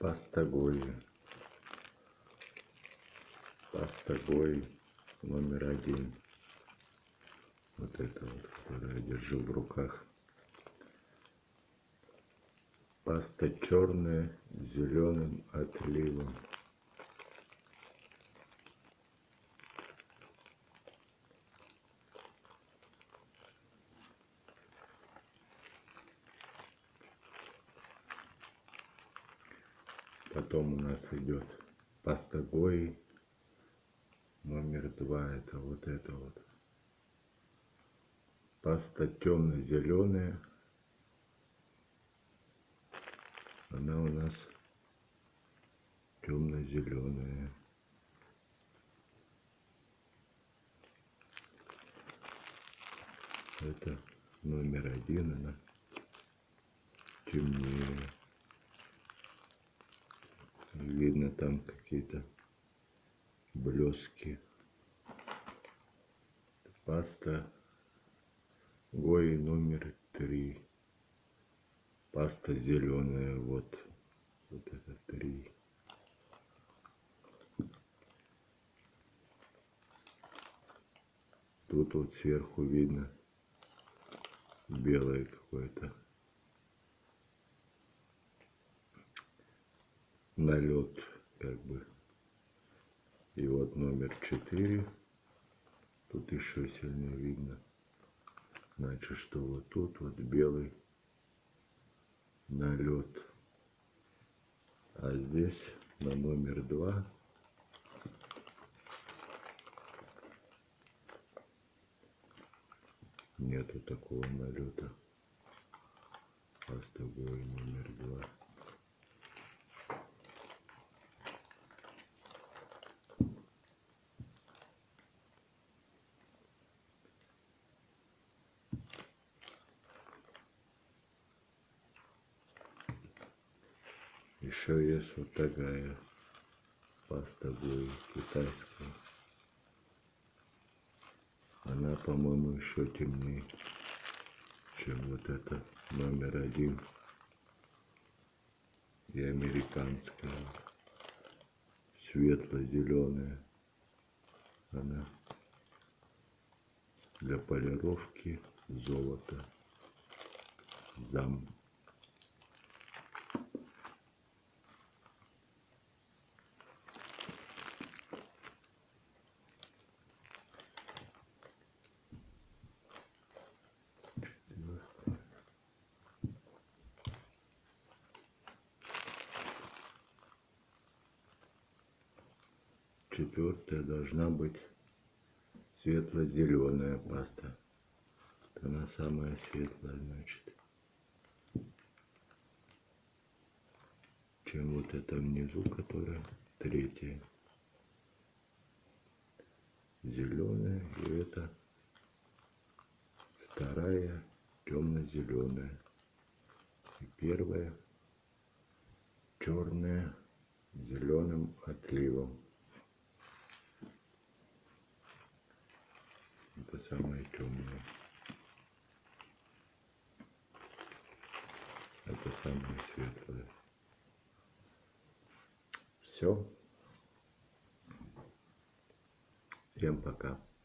Паста Гои номер один. Вот это вот, которую я держу в руках. Паста черная с зеленым отливом. Потом у нас идет паста Гои. Номер два это вот это вот. Паста темно-зеленая. Она у нас темно-зеленая. Это номер один, она темнее. Видно там какие-то блески. Паста Гои номер три. Паста зеленая, вот. Вот это три. Тут вот сверху видно белое какое-то. Налет как бы. И вот номер 4 тут еще сильнее видно. Значит что вот тут вот белый налет а здесь на номер 2 нету такого налета. Пастовой номер 2 Еще есть вот такая паста будет китайская. Она, по-моему, еще темнее, чем вот это номер один и американская светло-зеленая. Она для полировки золота. Зам. Четвертая должна быть светло-зеленая паста. Она самая светлая, значит. Чем вот это внизу, которая третья. Зеленая и это вторая темно-зеленая. И первая черная зеленым отливом. Самое темное. Это самое светлое. Все. Всем пока.